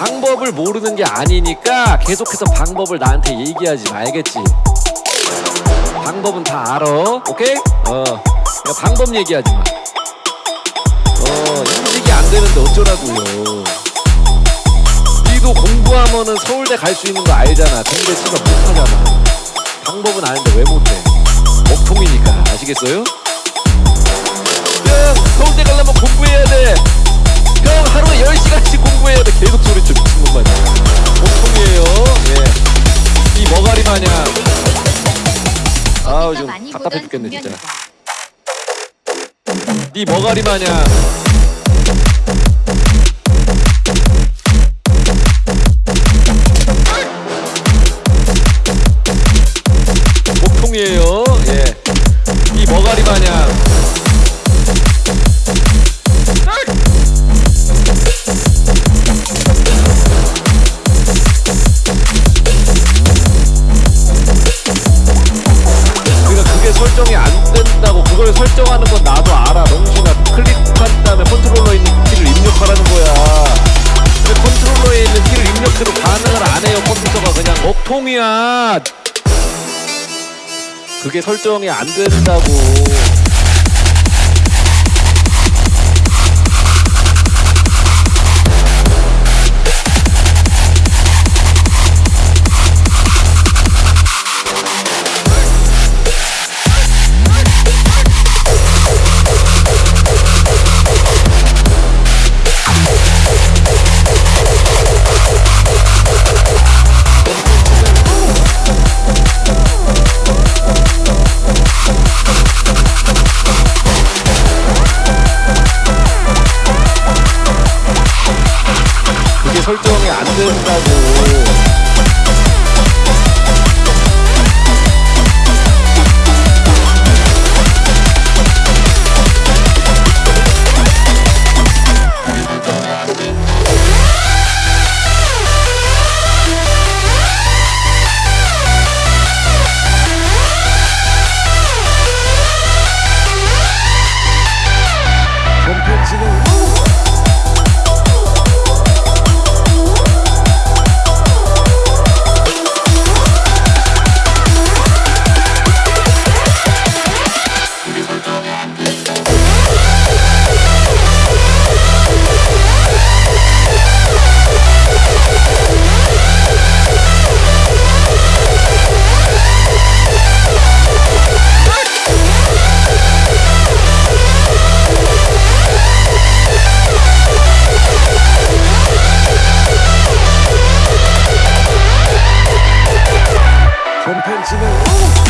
방법을 모르는 게 아니니까 계속해서 방법을 나한테 얘기하지 말겠지. 방법은 다 알아. 오케이? 어. 방법 얘기하지 마. 어, 인식이 안 되는데 어쩌라고요. 니도 공부하면은 서울대 갈 수 있는 거 알잖아. 근데 지금 못하잖아. 방법은 아는데 왜 못해? 먹통이니까 아시겠어요? 야 서울대 가려면 공부해야 돼. 형 하루에 10시간씩 공부해야 돼. 계속 소리쳐 미친놈 마냥. 먹통이에요. 예. 이 머가리 마냥. 아우 좀 답답해 죽겠네 진짜. 네 머가리 마냥. 하는 건 나도 알아. 명신아 클릭한 다음에 컨트롤러에 있는 키를 입력하라는 거야. 근데 컨트롤러에 있는 키를 입력해도 반응을 안 해요 컴퓨터가 그냥. 먹통이야. 그게 설정이 안 된다고 안 된다고. 콘텐츠 Woo!